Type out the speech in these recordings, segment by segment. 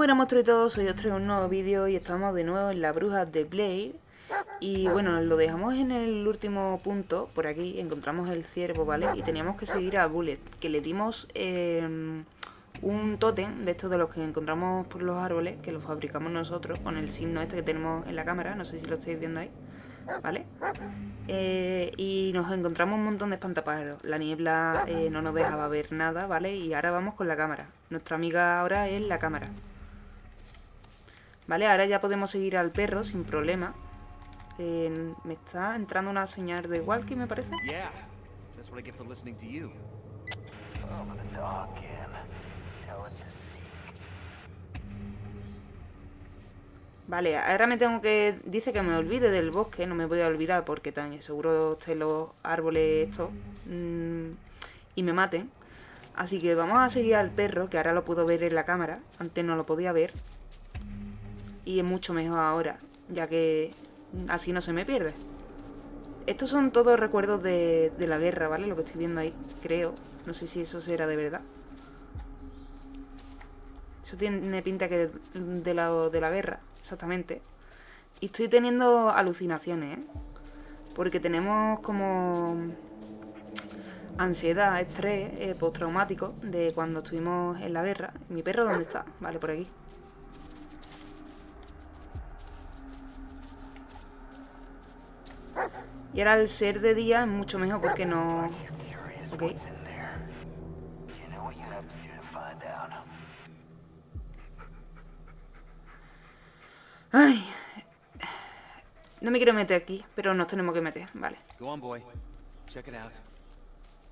buenas monstruos y todos, soy os traigo un nuevo vídeo y estamos de nuevo en la bruja de Blade Y bueno, lo dejamos en el último punto, por aquí encontramos el ciervo, ¿vale? Y teníamos que seguir a Bullet, que le dimos eh, un tótem de estos de los que encontramos por los árboles Que lo fabricamos nosotros con el signo este que tenemos en la cámara, no sé si lo estáis viendo ahí ¿Vale? Eh, y nos encontramos un montón de espantapájaros La niebla eh, no nos dejaba ver nada, ¿vale? Y ahora vamos con la cámara Nuestra amiga ahora es la cámara Vale, ahora ya podemos seguir al perro sin problema. Eh, me está entrando una señal de walkie, me parece. Vale, ahora me tengo que... Dice que me olvide del bosque, no me voy a olvidar porque tan seguro estén los árboles estos mm, y me maten. Así que vamos a seguir al perro, que ahora lo puedo ver en la cámara. Antes no lo podía ver y es mucho mejor ahora, ya que así no se me pierde. Estos son todos recuerdos de, la guerra, ¿vale? Lo que estoy viendo ahí, creo. No sé si eso será de verdad. Eso tiene pinta que de lado de la guerra, exactamente. Y estoy teniendo alucinaciones, ¿eh? Porque tenemos como ansiedad, estrés eh, postraumático de cuando estuvimos en la guerra. ¿Mi perro dónde está? Vale, por aquí. Y ahora el ser de día es mucho mejor porque no... Ok. Ay. No me quiero meter aquí, pero nos tenemos que meter, vale.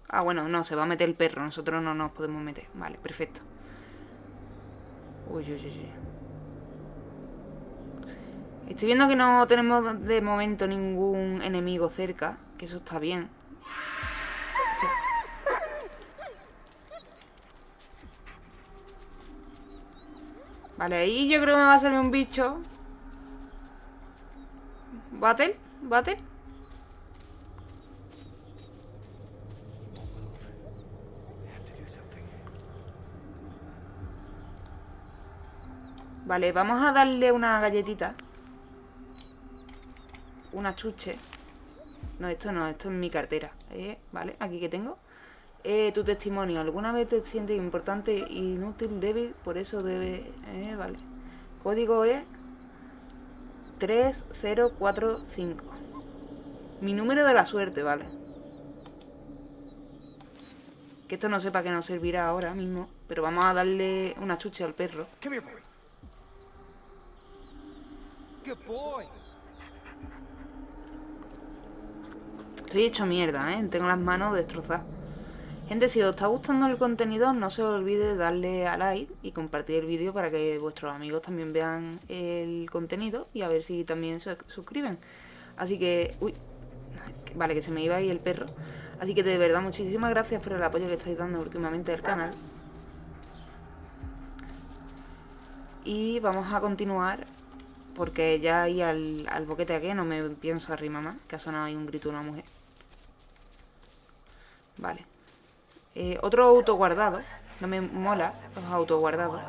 Ah, bueno, no, se va a meter el perro, nosotros no nos podemos meter. Vale, perfecto. Uy, uy, uy, uy. Estoy viendo que no tenemos de momento ningún enemigo cerca, que eso está bien. Vale, ahí yo creo que me va a salir un bicho. ¿Battle? ¿Battle? Vale, vamos a darle una galletita una chuche. No, esto no, esto es mi cartera. Eh, vale, aquí que tengo. Eh, tu testimonio. ¿Alguna vez te sientes importante, inútil, débil? Por eso debe... Eh, vale. Código es 3045. Mi número de la suerte, vale. Que esto no sepa que nos servirá ahora mismo. Pero vamos a darle una chuche al perro. Good boy. Estoy hecho mierda, ¿eh? Tengo las manos destrozadas. Gente, si os está gustando el contenido, no se os olvide darle a like y compartir el vídeo para que vuestros amigos también vean el contenido y a ver si también se suscriben. Así que... Uy, vale, que se me iba ahí el perro. Así que de verdad, muchísimas gracias por el apoyo que estáis dando últimamente al canal. Y vamos a continuar porque ya ahí al, al boquete aquí no me pienso arrimar más, que ha sonado ahí un grito de una mujer. Vale. Eh, otro auto guardado. No me mola los autos guardados.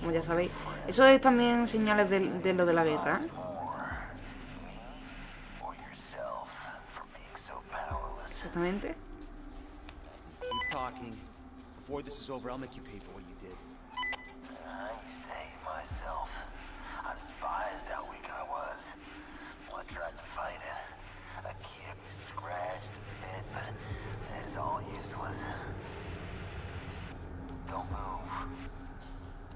Como ya sabéis. Eso es también señales de, lo de la guerra. Exactamente.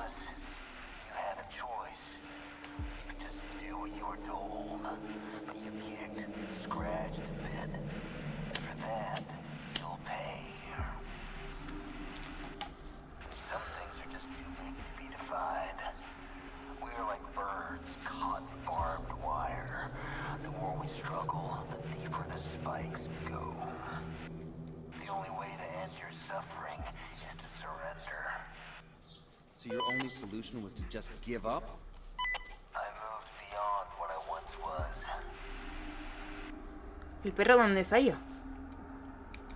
you had a choice. You could just do what you were told, but you kicked, scratched, and bit. For that, only solution was to just give up? I moved beyond what I once was. ¿El perro dónde está yo?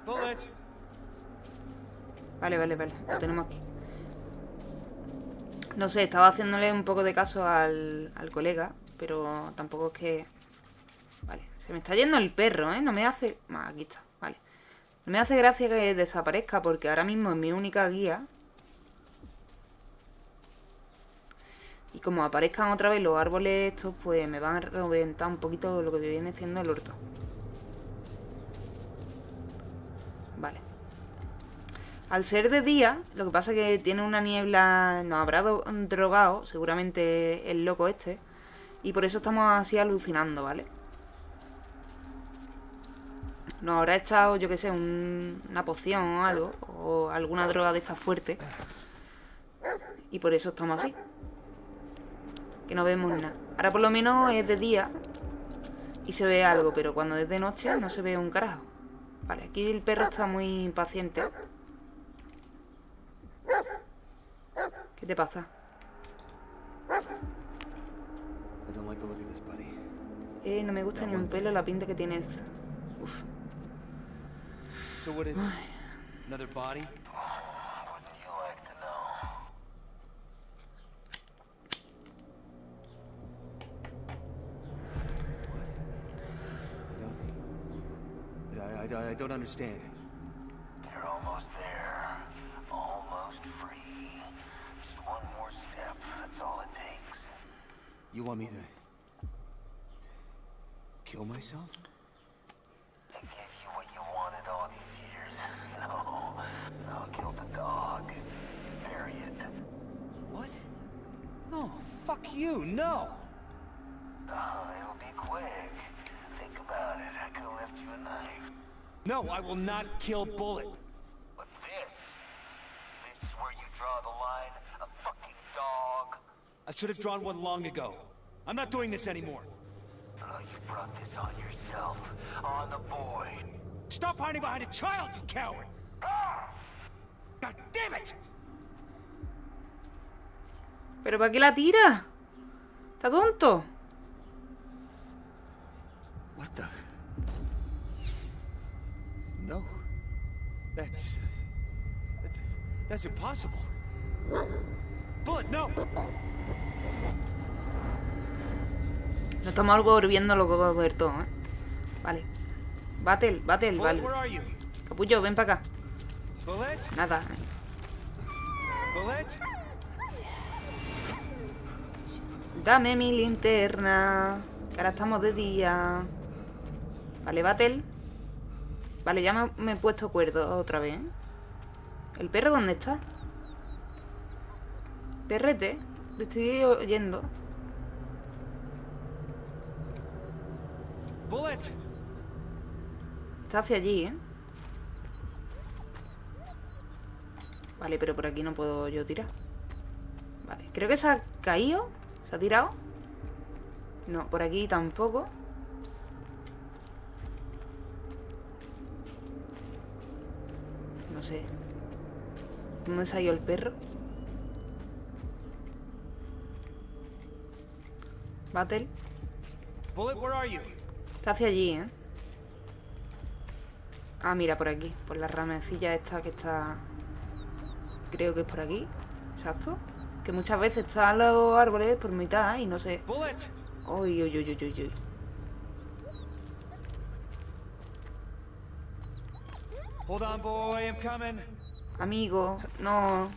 Bullet! Vale, vale, vale. Lo tenemos aquí. No sé, estaba haciéndole un poco de caso al, al colega, pero tampoco es que... Vale, se me está yendo el perro, ¿eh? No me hace... Ah, aquí está, vale. No me hace gracia que desaparezca porque ahora mismo es mi única guía. Y como aparezcan otra vez los árboles estos, pues me van a reventar un poquito lo que viene siendo el orto. Vale. Al ser de día, lo que pasa es que tiene una niebla, nos habrá do- drogado, seguramente el loco este, y por eso estamos así alucinando, ¿vale? Nos habrá echado, yo qué sé, un- una poción o algo, o alguna droga de esta fuerte, y por eso estamos así. Que no vemos nada. Ahora por lo menos es de día y se ve algo, pero cuando es de noche no se ve un carajo. Vale, aquí el perro está muy impaciente. ¿Qué te pasa? Eh, no me gusta ni un pelo la pinta que tienes. Uf. So understand. You're almost there. Almost free. Just one more step. That's all it takes. You want me to... to kill myself? You what you wanted all these years. No. I'll kill the dog. Bury it. What? No, fuck you, no! Uh, it'll be quick. Think about it. I could have left you a knife. No, I will not kill Bullet. But this... This is where you draw the line. A fucking dog. I should have drawn one long ago. I'm not doing this anymore. Oh, you brought this on yourself. On the boy. Stop hiding behind a child, you coward! Ah! God damn it! ¿Pero para qué la tira? ¿Está tonto? What the? That's... that- that's impossible. Bullet, no! No estamos volviendo loco del todo, ¿eh? Vale. Battle, battle, vale. Capullo, ven para acá. Bullet? Nada. Bullet? Dame mi linterna. Que ahora estamos de día. Vale, Battle. Vale, ya me, me he puesto cuerdo otra vez. ¿eh? ¿El perro dónde está? Perrete. Te estoy oyendo. Bullet! Está hacia allí, ¿eh? Vale, pero por aquí no puedo yo tirar. Vale, creo que se ha caído. ¿Se ha tirado? No, por aquí tampoco. No sé. ¿Dónde se ha ido el perro? Battle. Está hacia allí, ¿eh? Ah, mira, por aquí. Por la ramecilla esta que está... Creo que es por aquí. Exacto. Que muchas veces están los árboles por mitad y no sé... Uy, uy, uy, uy, uy, Hold on, boy, I'm coming. Amigo, no...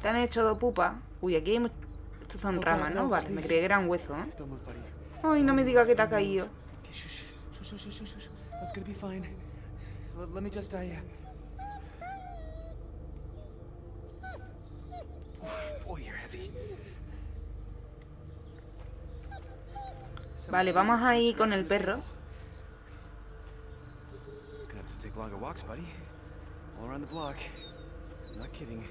¿Te han hecho pupa? Uy, aquí hay... mu- Estos son ramas, ¿no? Vale, me creí que eran huesos, ¿eh? Ay, no me diga que te ha caído. Vale, vamos ahí con el perro. All around the block. Not kidding.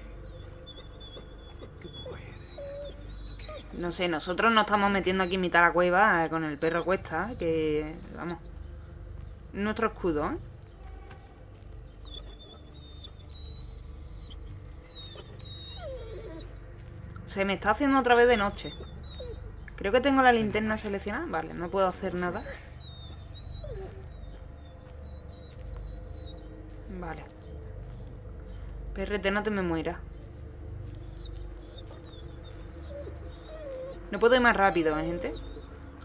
No sé, nosotros nos estamos metiendo aquí en mitad de la cueva eh, con el perro cuesta, que... Vamos. Nuestro escudo, ¿eh? Se me está haciendo otra vez de noche. Creo que tengo la linterna seleccionada. Vale, no puedo hacer nada. Vale. Perrete, no te me mueras. No puedo ir más rápido, ¿eh, gente?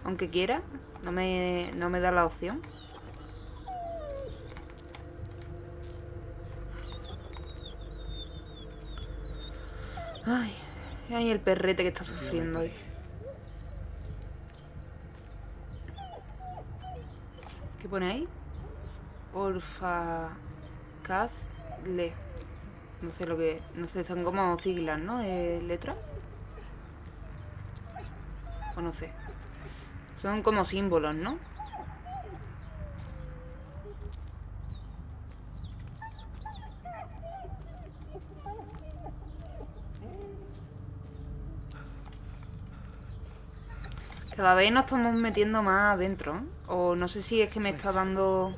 Aunque quiera, no me, no me da la opción. Ay, ay, el perrete que está sufriendo hoy. ¿Qué pone ahí? Orfa... Casle. No sé lo que... No sé, son como siglas, ¿no? Eh, ¿Letras? O no sé. Son como símbolos, ¿no? Cada vez nos estamos metiendo más adentro. ¿eh? O no sé si es que me está dando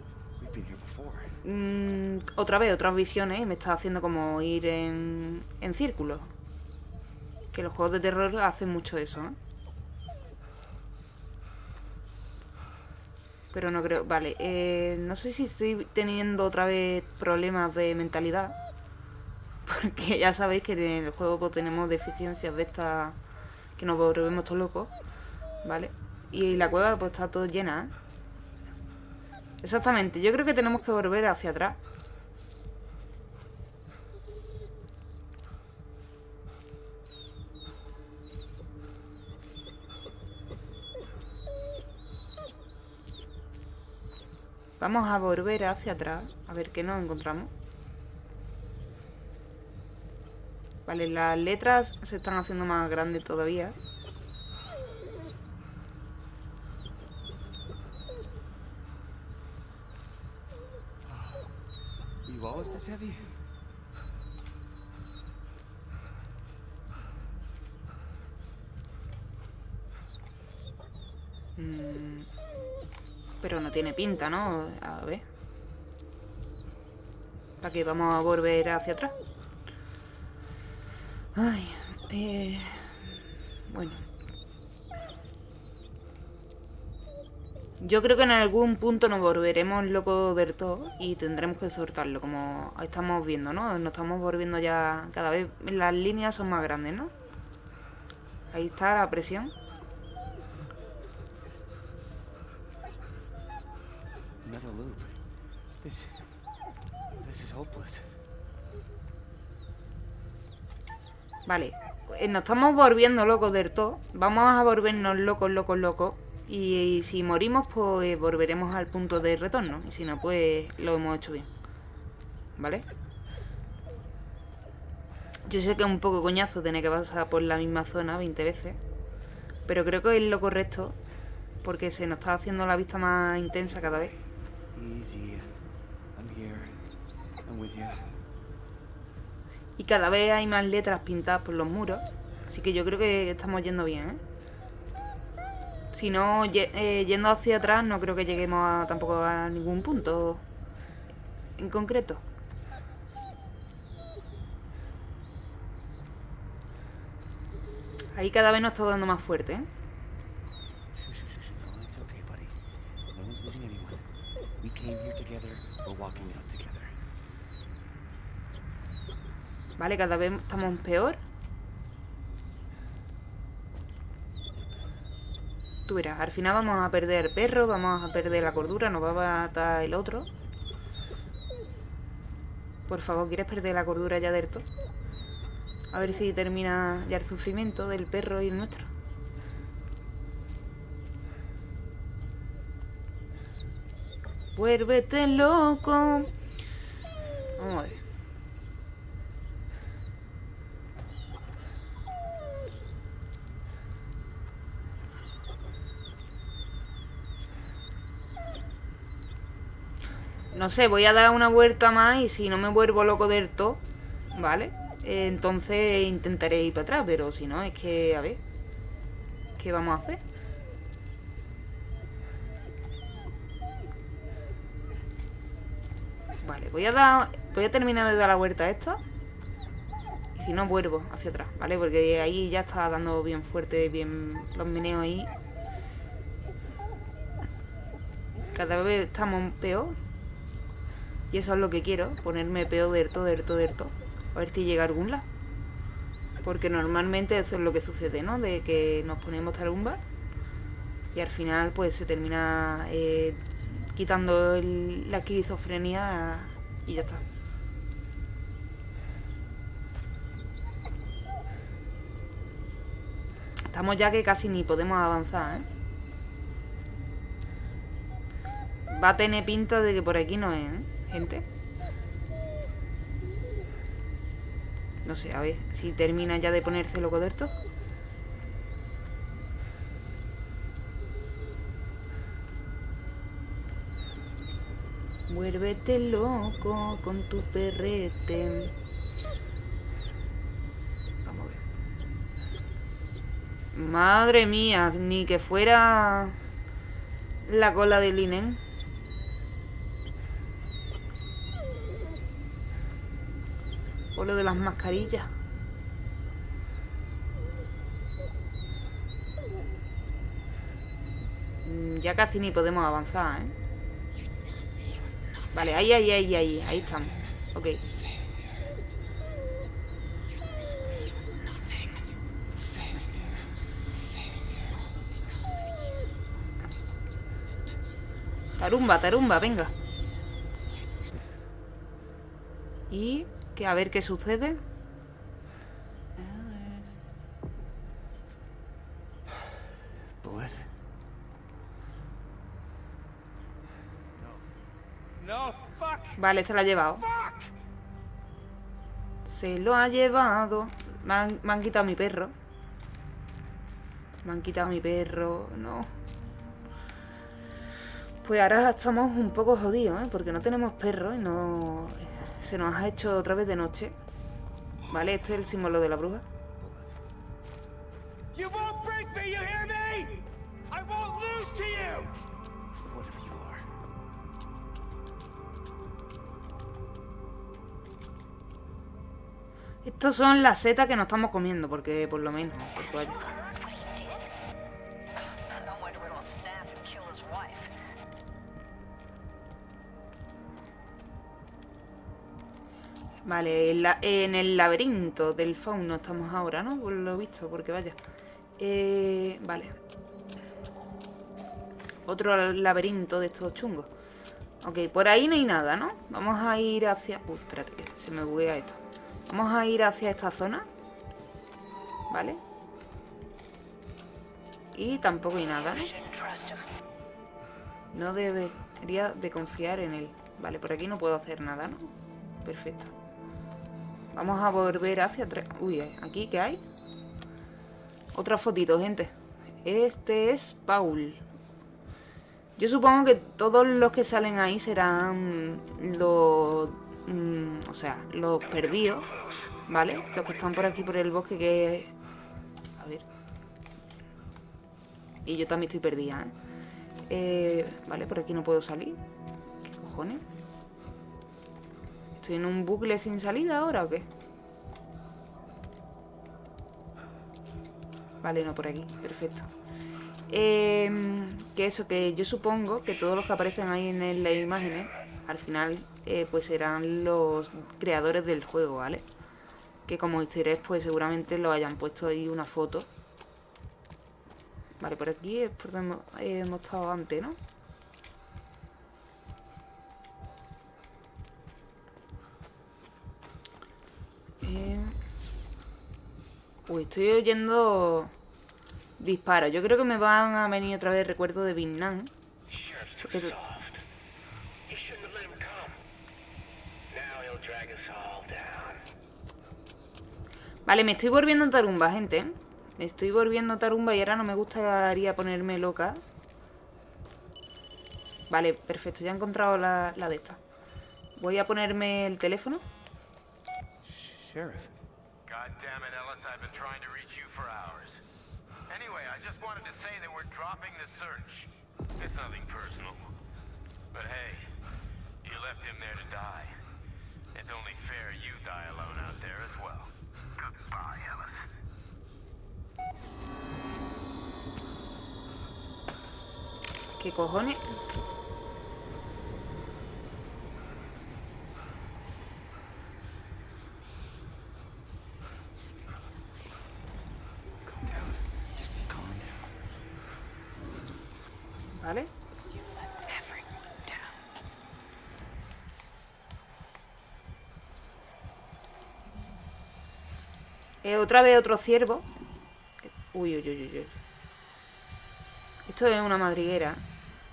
before. mm, otra vez otras visiones y me está haciendo como ir en, en círculos. Que los juegos de terror hacen mucho eso, ¿eh? Pero no creo... Vale, eh, no sé si estoy teniendo otra vez problemas de mentalidad. Porque ya sabéis que en el juego pues, tenemos deficiencias de estas que nos volvemos todos locos. ¿Vale? Y la cueva pues está todo llena, ¿eh? Exactamente, yo creo que tenemos que volver hacia atrás. Vamos a volver hacia atrás, a ver qué nos encontramos. Vale, las letras se están haciendo más grandes todavía. Mm, Pero no tiene pinta, ¿no? A ver. ¿Para qué vamos a volver hacia atrás? Ay, eh... Bueno. Yo creo que en algún punto nos volveremos locos del todo y tendremos que soltarlo, como estamos viendo, ¿no? Nos estamos volviendo ya cada vez... Las líneas son más grandes, ¿no? Ahí está la presión. Vale, eh, nos estamos volviendo locos del todo. Vamos a volvernos locos, locos, locos. Y, si morimos, pues volveremos al punto de retorno. Y si no, pues lo hemos hecho bien. ¿Vale? Yo sé que es un poco coñazo tener que pasar por la misma zona 20 veces. Pero creo que es lo correcto. Porque se nos está haciendo la vista más intensa cada vez. Y cada vez hay más letras pintadas por los muros. Así que yo creo que estamos yendo bien, ¿eh? Si no, eh, yendo hacia atrás, no creo que lleguemos a- tampoco a ningún punto en concreto. Ahí cada vez nos está dando más fuerte, ¿eh? Shh, shh, shh, shh. No, Tú verás, al final vamos a perder el perro, vamos a perder la cordura, nos va a matar el otro. Por favor, ¿quieres perder la cordura ya del? A ver si termina ya el sufrimiento del perro y el nuestro. Vuélvete loco. Vamos a ver. No sé, voy a dar una vuelta más y si no me vuelvo loco del todo, ¿vale? Eh, entonces intentaré ir para atrás, pero si no, es que, a ver, ¿qué vamos a hacer? Vale, voy a dar, voy a terminar de dar la vuelta a esta. Y si no vuelvo hacia atrás, ¿vale? Porque ahí ya está dando bien fuerte, bien los meneos ahí. Cada vez estamos peor. Y eso es lo que quiero, ponerme peor del todo, del todo, todo. A ver si llega a algún lado. Porque normalmente eso es lo que sucede, ¿no? De que nos ponemos tarumba y al final pues se termina eh, quitando la esquizofrenia y ya está. Estamos ya que casi ni podemos avanzar, ¿eh? Va a tener pinta de que por aquí no es, ¿eh? Gente. No sé, a ver si termina ya de ponerse loco de esto. Vuélvete loco con tu perrete. Vamos a ver. Madre mía, ni que fuera la cola de Linen. O lo de las mascarillas. Mm, Ya casi ni podemos avanzar, ¿eh? Vale, ahí, ahí, ahí, ahí, ahí estamos. Ok. Tarumba, tarumba, venga. Y que a ver qué sucede. Bullet? No. No, fuck! Vale, se la ha llevado. Se lo ha llevado. Me han, me han quitado mi perro. Me han quitado mi perro. No. Pues ahora estamos un poco jodidos, ¿eh? Porque no tenemos perro y no... Se nos ha hecho otra vez de noche. Vale, este es el símbolo de la bruja. Estos son las setas que nos estamos comiendo, porque por lo menos... Porque Vale, en, el laberinto del fauno estamos ahora, ¿no? Por lo visto, porque vaya. Eh, vale. Otro laberinto de estos chungos. Ok, por ahí no hay nada, ¿no? Vamos a ir hacia... Uy, espérate, que se me buguea esto. Vamos a ir hacia esta zona. ¿Vale? Y tampoco hay nada, ¿no? No debería de confiar en él. Vale, por aquí no puedo hacer nada, ¿no? Perfecto. Vamos a volver hacia atrás. Uy, eh, ¿aquí qué hay? Otra fotito, gente. Este es Paul. Yo supongo que todos los que salen ahí serán los... mm, o sea, los perdidos, ¿vale? Los que están por aquí por el bosque que... A ver. Y yo también estoy perdida, ¿eh? Eh, vale, por aquí no puedo salir. ¿Qué cojones? ¿Estoy en un bucle sin salida ahora o qué? Vale, no, por aquí. Perfecto. Eh, que eso, que yo supongo que todos los que aparecen ahí en las imágenes, al final, eh, pues serán los creadores del juego, ¿vale? Que como egg, pues seguramente lo hayan puesto ahí una foto. Vale, por aquí es por donde hemos estado antes, ¿no? Uy, estoy oyendo disparos. Yo creo que me van a venir otra vez recuerdos de Vietnam. Porque. Vale, me estoy volviendo tarumba, gente. Me estoy volviendo tarumba y ahora no me gustaría ponerme loca. Vale, perfecto. Ya he encontrado la, la de esta. Voy a ponerme el teléfono. Sheriff. God damn it, Ellis, I've been trying to reach you for hours. Anyway, I just wanted to say that we're dropping the search. It's nothing personal. But hey, you left him there to die. It's only fair you die alone out there as well. Goodbye, Ellis. ¿Qué cojones? Eh, otra vez otro ciervo. Uy, uy, uy, uy. Esto es una madriguera.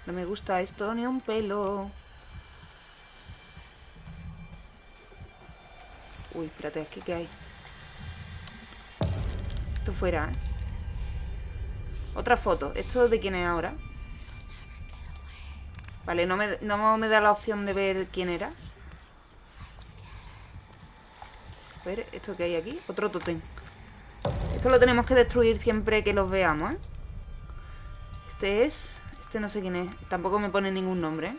No me gusta esto ni un pelo. Uy, espérate, es que ¿qué hay? Esto fuera, ¿eh? Otra foto. ¿Esto de quién es ahora? Vale, no me, no me da la opción de ver quién era. A ver, ¿esto que hay aquí? Otro tótem. Esto lo tenemos que destruir siempre que los veamos, ¿eh? Este es... Este no sé quién es. Tampoco me pone ningún nombre.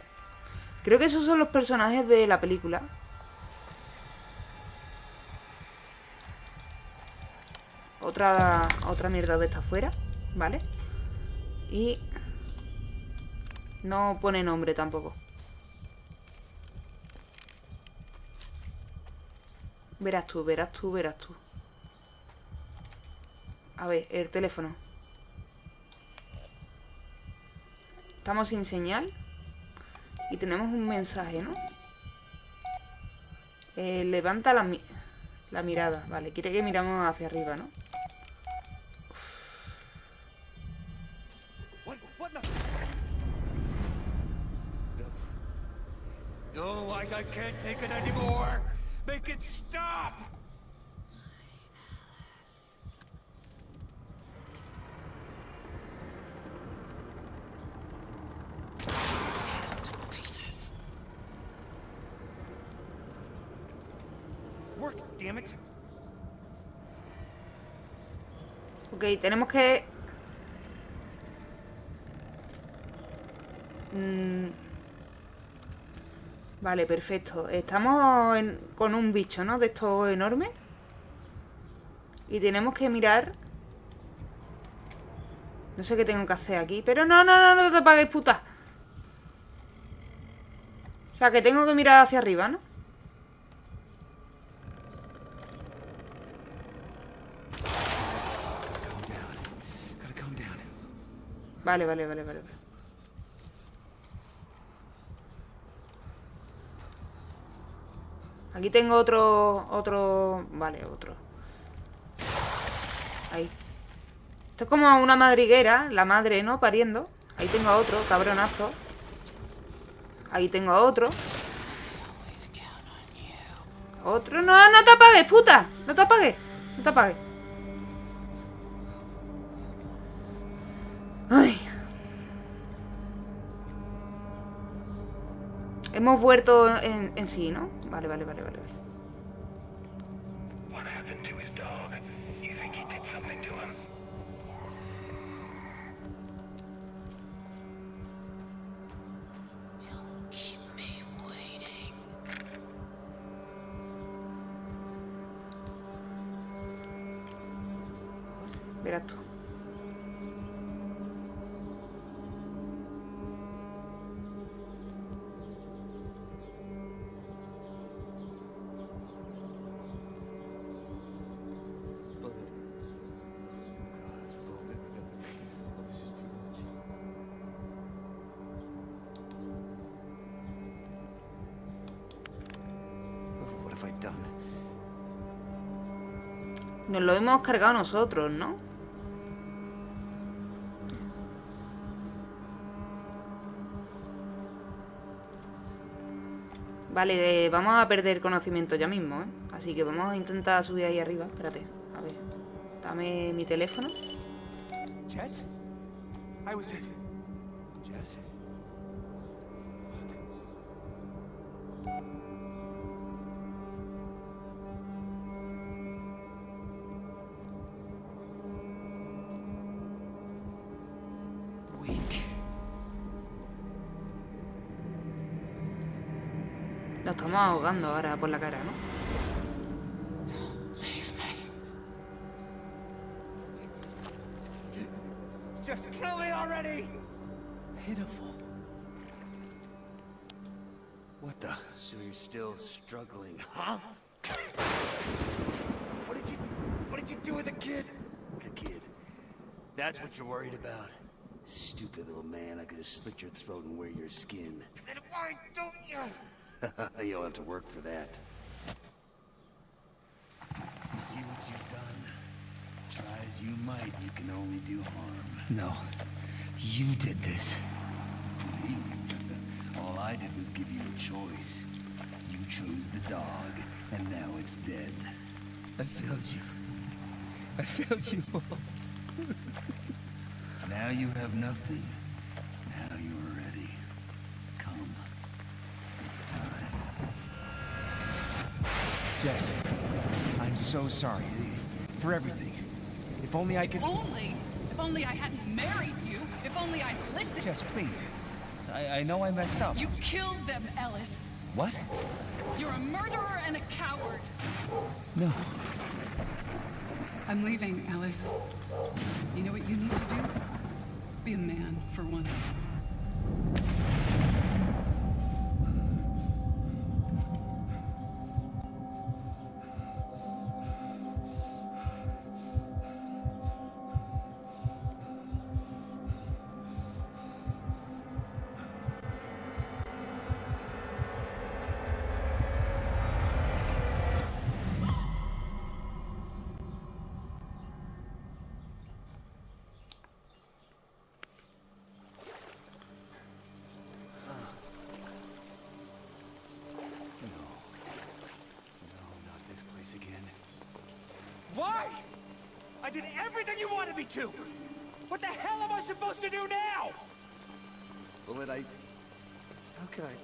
Creo que esos son los personajes de la película. Otra, otra mierda de esta afuera, ¿vale? Y... No pone nombre tampoco. Verás tú, verás tú, verás tú. A ver, el teléfono. Estamos sin señal. Y tenemos un mensaje, ¿no? Eh, levanta la, la mirada. Vale, quiere que miramos hacia arriba, ¿no? Tenemos que... Mm. Vale, perfecto. Estamos con un bicho, ¿no? De estos enormes. Y tenemos que mirar... No sé qué tengo que hacer aquí. Pero no, no, no, no te apagues, puta. O sea, que tengo que mirar hacia arriba, ¿no? Vale, vale, vale, vale. Aquí tengo otro, otro, vale, otro. Ahí. Esto es como una madriguera, la madre, ¿no? Pariendo. Ahí tengo a otro, cabronazo. Ahí tengo a otro. Otro, no, no te apagues, puta. No te apagues, no te apagues. Ay. Hemos vuelto en, en sí, ¿no? Vale, vale, vale, vale. vale. What Lo hemos cargado nosotros, ¿no? Vale, vamos a perder conocimiento ya mismo, ¿eh? Así que vamos a intentar subir ahí arriba. Espérate, a ver. Dame mi teléfono. Jess? I was estamos ahogando ahora por la cara, ¿no? Just kill me already! Pitiful. What the? So you're still struggling, huh? what did you... What did you do with the kid? The kid. That's what you're worried about. Stupid little man, I could have slit your throat and wear your skin. Then why don't you... You'll have to work for that. You see what you've done? Try as you might, you can only do harm. No. You did this. Me? All I did was give you a choice. You chose the dog, and now it's dead. I failed you. I failed you. all. now you have nothing. Jess, I'm so sorry for everything. If only I could. Only, if only I hadn't married you. If only I'd listened. Jess, please. I, I know I messed up. You killed them, Ellis. What? You're a murderer and a coward. No. I'm leaving, Ellis. You know what you need to do? Be a man for once. Place again. Why? I did everything you wanted me to! What the hell am I supposed to do now? Bullet, I... How can I...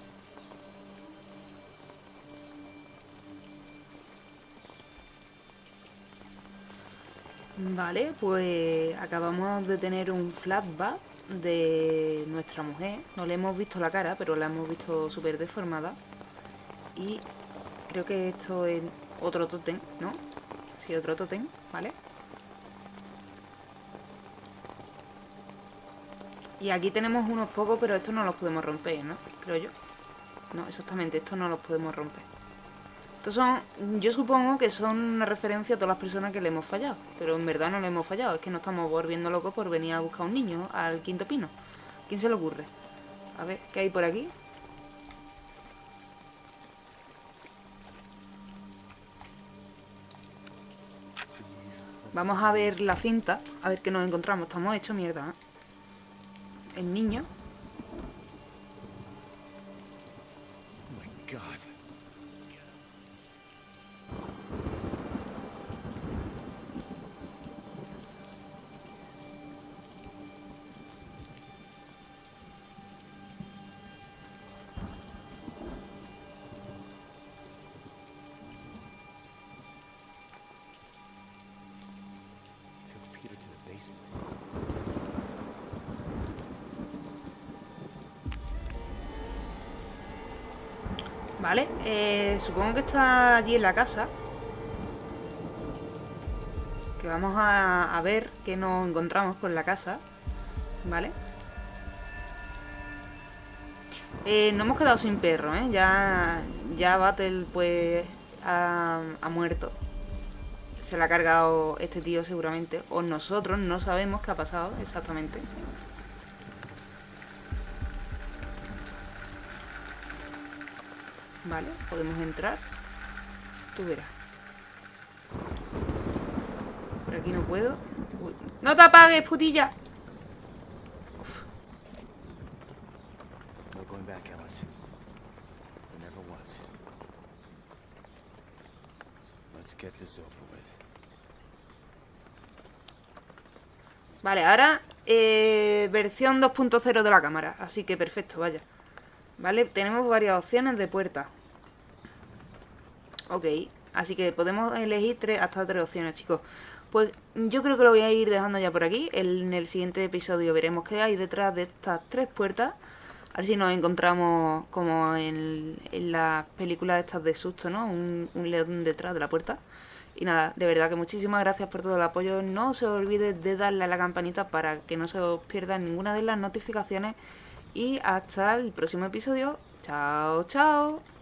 Vale, pues acabamos de tener un flashback de nuestra mujer. No le hemos visto la cara, pero la hemos visto súper deformada. Y creo que esto es otro tótem, ¿no? Sí, otro tótem, ¿vale? Y aquí tenemos unos pocos, pero estos no los podemos romper, ¿no? Creo yo. No, exactamente, estos no los podemos romper. Estos son, yo supongo que son una referencia a todas las personas que le hemos fallado. Pero en verdad no le hemos fallado, es que nos estamos volviendo locos por venir a buscar a un niño al quinto pino. ¿Quién se le ocurre? A ver, ¿qué hay por aquí? Vamos a ver la cinta, a ver qué nos encontramos. Estamos hechos mierda, ¿eh? El niño. Vale, eh, supongo que está allí en la casa. Que vamos a, ver qué nos encontramos con la casa. Vale. Eh, no hemos quedado sin perro, ¿eh? Ya, ya Battle, pues, ha muerto. Se la ha cargado este tío seguramente. O nosotros no sabemos qué ha pasado exactamente. Vale, podemos entrar. Tú verás. Por aquí no puedo. ¡No te apagues, putilla! No going back, Ellis. There never was. Let's get this over with. Vale, ahora eh, versión 2.0 de la cámara. Así que perfecto, vaya. Vale, tenemos varias opciones de puerta. Ok, así que podemos elegir tres, hasta tres opciones, chicos. Pues yo creo que lo voy a ir dejando ya por aquí. En el siguiente episodio veremos qué hay detrás de estas tres puertas. A ver si nos encontramos como en, las películas estas de susto, ¿no? Un, león detrás de la puerta. Y nada, de verdad que muchísimas gracias por todo el apoyo. No se olvide de darle a la campanita para que no se os pierda ninguna de las notificaciones. Y hasta el próximo episodio. Chao, chao.